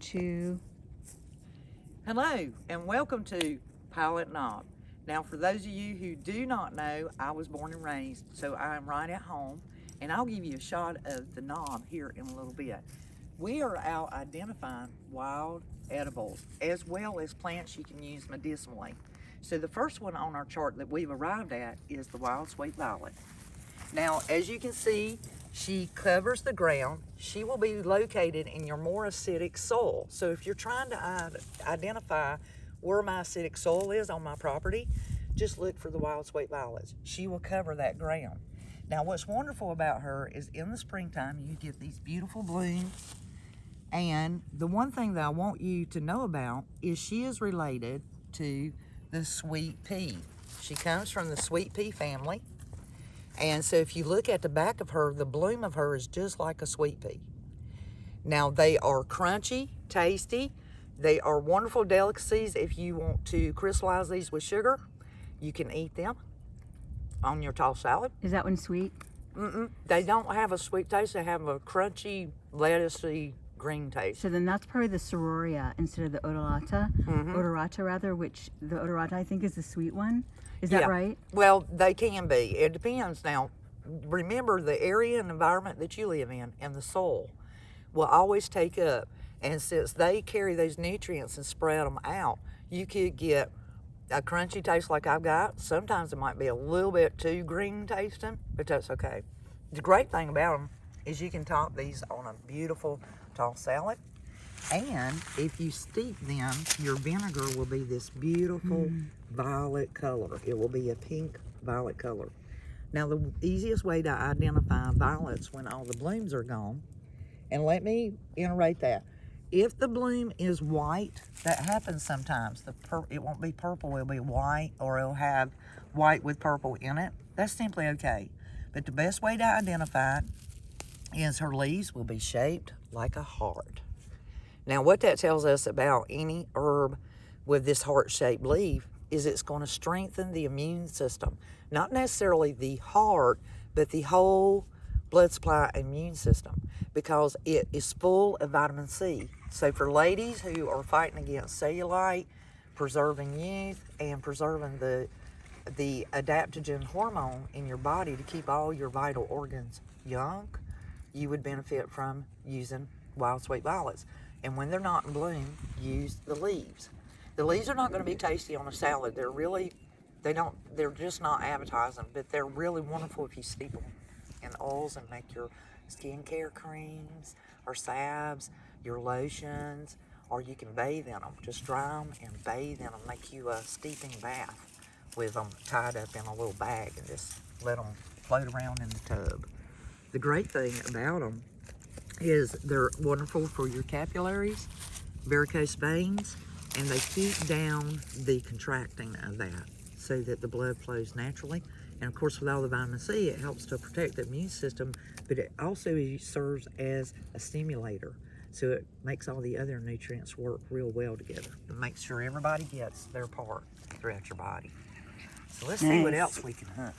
two. Hello and welcome to Pilot Knob. Now for those of you who do not know, I was born and raised, so I'm right at home and I'll give you a shot of the knob here in a little bit. We are out identifying wild edibles as well as plants you can use medicinally. So the first one on our chart that we've arrived at is the wild sweet violet. Now, as you can see, she covers the ground. She will be located in your more acidic soil. So if you're trying to identify where my acidic soil is on my property, just look for the wild sweet violets. She will cover that ground. Now, what's wonderful about her is in the springtime, you get these beautiful blooms. And the one thing that I want you to know about is she is related to the sweet pea. She comes from the sweet pea family. And so if you look at the back of her, the bloom of her is just like a sweet pea. Now they are crunchy, tasty. They are wonderful delicacies. If you want to crystallize these with sugar, you can eat them on your tall salad. Is that one sweet? Mm-mm. They don't have a sweet taste. They have a crunchy, lettucey green taste. So then that's probably the Sororia instead of the Odorata. Mhm. Odorata rather, which the Odorata I think is the sweet one. Is that Yeah. right? Well, they can be. It depends. Now, remember the area and environment that you live in and the soil will always take up. And since they carry those nutrients and spread them out, you could get a crunchy taste like I've got. Sometimes it might be a little bit too green tasting, but that's okay. The great thing about them is you can top these on a beautiful tall salad. And if you steep them, your vinegar will be this beautiful mm. violet color. It will be a pink violet color. Now, the easiest way to identify violets when all the blooms are gone, and let me iterate that. If the bloom is white, that happens sometimes. The It won't be purple, it'll be white, or it'll have white with purple in it. That's simply okay. But the best way to identify it is her leaves will be shaped like a heart. Now, what that tells us about any herb with this heart-shaped leaf is it's going to strengthen the immune system. Not necessarily the heart, but the whole blood supply immune system because it is full of vitamin C. So for ladies who are fighting against cellulite, preserving youth, and preserving the the adaptogen hormone in your body to keep all your vital organs young, you would benefit from using wild sweet violets. And when they're not in bloom, use the leaves. The leaves are not going to be tasty on a salad. They're really, they don't, they're just not appetizing, but they're really wonderful if you steep them in oils and make your skincare creams or salves, your lotions, or you can bathe in them. Just dry them and bathe in them. Make you a steeping bath with them tied up in a little bag and just let them float around in the tub. The great thing about them is they're wonderful for your capillaries, varicose veins, and they keep down the contracting of that so that the blood flows naturally. And of course, with all the vitamin C, it helps to protect the immune system, but it also serves as a stimulator. So it makes all the other nutrients work real well together. It makes sure everybody gets their part throughout your body. So let's see what else we can hunt.